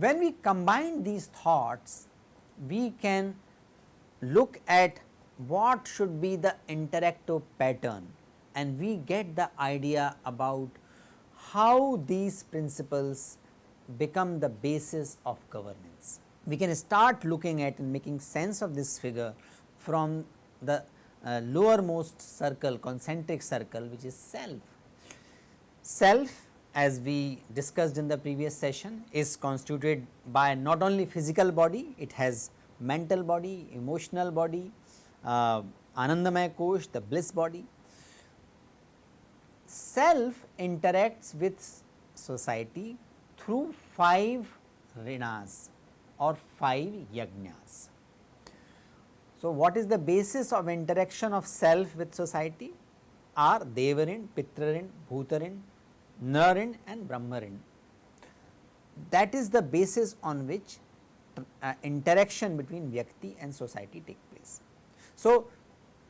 When we combine these thoughts, we can look at what should be the interactive pattern and we get the idea about how these principles become the basis of governance. We can start looking at and making sense of this figure from the uh, lowermost circle concentric circle which is self. Self as we discussed in the previous session is constituted by not only physical body, it has mental body, emotional body, uh, Anandamaya Kosh, the bliss body. Self interacts with society through 5 rinas or 5 yajnas. So, what is the basis of interaction of self with society? Are Devarin, Pitrarin, Bhutarin, Narin and Brahmarin. That is the basis on which uh, interaction between Vyakti and society take place. So,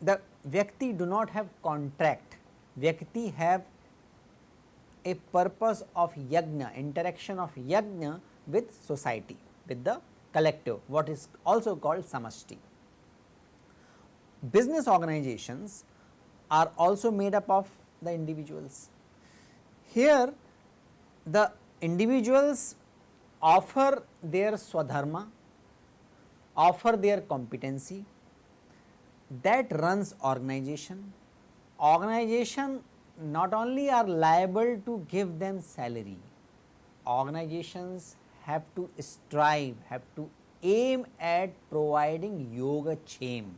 the Vyakti do not have contract, Vyakti have a purpose of yajna, interaction of yajna with society, with the collective, what is also called samashti. Business organizations are also made up of the individuals. Here the individuals offer their swadharma, offer their competency that runs organization. Organization not only are liable to give them salary, organizations have to strive, have to aim at providing yoga chem,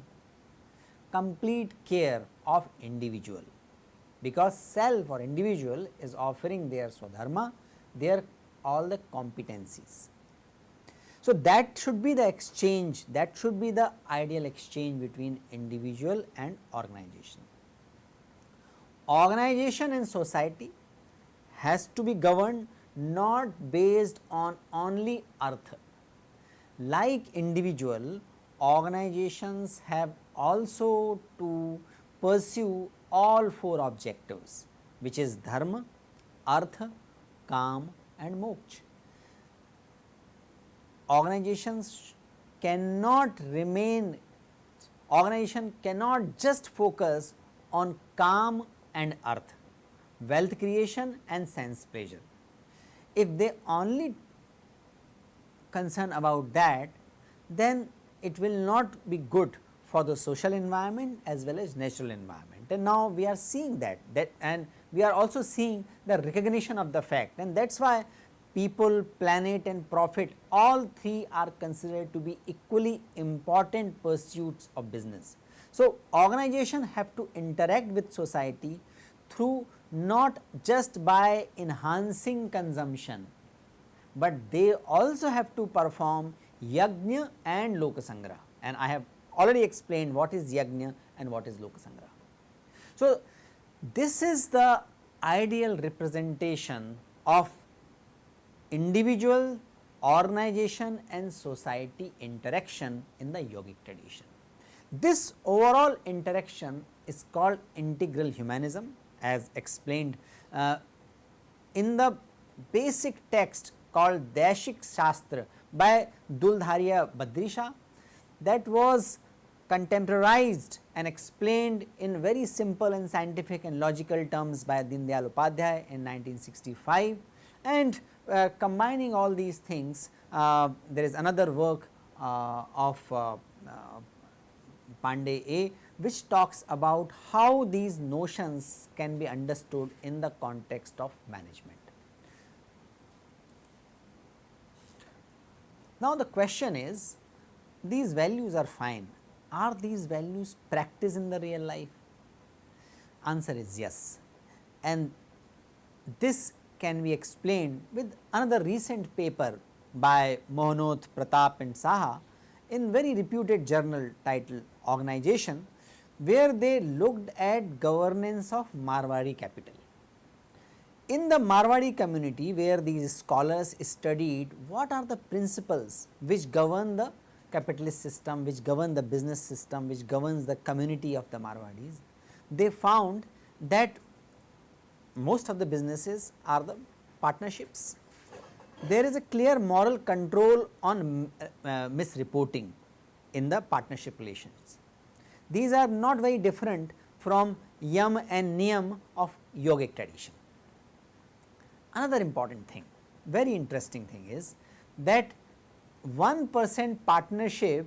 complete care of individual because self or individual is offering their swadharma, their all the competencies. So, that should be the exchange that should be the ideal exchange between individual and organization. Organization and society has to be governed not based on only artha. Like individual organizations have also to pursue all four objectives which is dharma, artha, kam and moksha. Organizations cannot remain, organization cannot just focus on kam and artha, wealth creation and sense pleasure. If they only concern about that, then it will not be good for the social environment as well as natural environment. And now we are seeing that, that and we are also seeing the recognition of the fact and that is why people, planet and profit all three are considered to be equally important pursuits of business. So, organization have to interact with society through not just by enhancing consumption, but they also have to perform yajna and lokasangraha and I have already explained what is yajna and what is lokasangraha. So, this is the ideal representation of individual, organization and society interaction in the yogic tradition. This overall interaction is called integral humanism as explained uh, in the basic text called Daishik Shastra by Thuldharia Badrisha that was contemporized and explained in very simple and scientific and logical terms by Deendayal Upadhyay in 1965 and uh, combining all these things uh, there is another work uh, of uh, uh, Pandey A which talks about how these notions can be understood in the context of management. Now, the question is these values are fine, are these values practiced in the real life? Answer is yes and this can be explained with another recent paper by Mohanoth, Pratap and Saha in very reputed journal titled Organization where they looked at governance of Marwari capital. in the Marwadi community where these scholars studied what are the principles which govern the capitalist system, which govern the business system, which governs the community of the Marwadis, they found that most of the businesses are the partnerships. There is a clear moral control on uh, uh, misreporting in the partnership relations. These are not very different from yam and niyam of yogic tradition. Another important thing, very interesting thing is that 1 percent partnership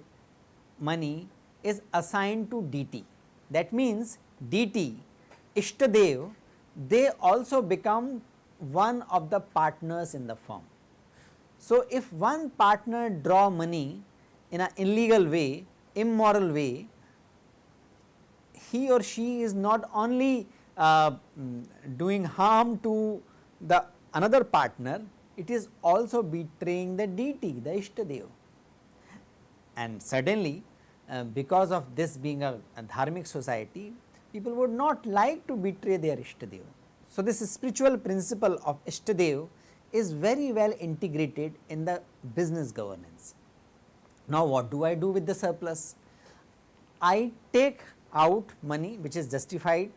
money is assigned to deity. That means, deity, Ishtadev, they also become one of the partners in the firm. So, if one partner draw money in an illegal way, immoral way, he or she is not only uh, mm, doing harm to the another partner, it is also betraying the deity, the Ishtadev. And suddenly, uh, because of this being a, a dharmic society, people would not like to betray their Ishtadev. So, this spiritual principle of Ishtadev is very well integrated in the business governance. Now, what do I do with the surplus? I take out money which is justified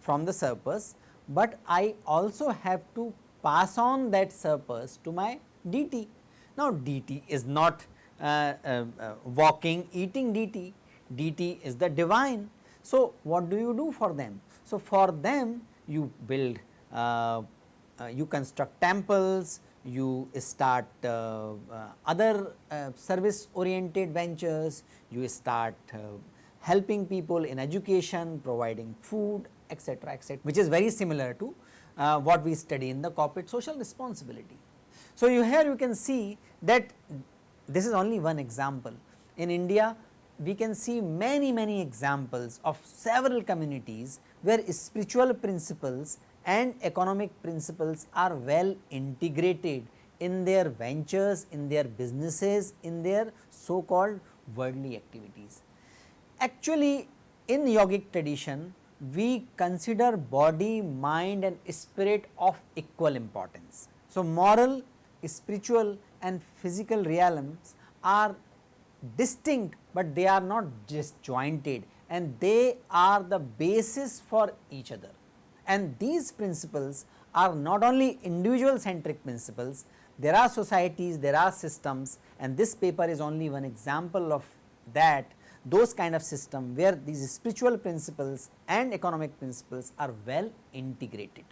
from the surplus, but I also have to pass on that surplus to my deity. Now, deity is not uh, uh, uh, walking eating deity, deity is the divine. So, what do you do for them? So, for them you build, uh, you construct temples, you start uh, other service oriented ventures, you start helping people in education, providing food etc., etc., which is very similar to uh, what we study in the corporate social responsibility. So, you here you can see that this is only one example. In India, we can see many many examples of several communities where spiritual principles and economic principles are well integrated in their ventures, in their businesses, in their so called worldly activities. Actually, in yogic tradition, we consider body, mind and spirit of equal importance. So, moral, spiritual and physical realms are distinct, but they are not disjointed and they are the basis for each other. And these principles are not only individual centric principles, there are societies, there are systems and this paper is only one example of that those kind of system where these spiritual principles and economic principles are well integrated.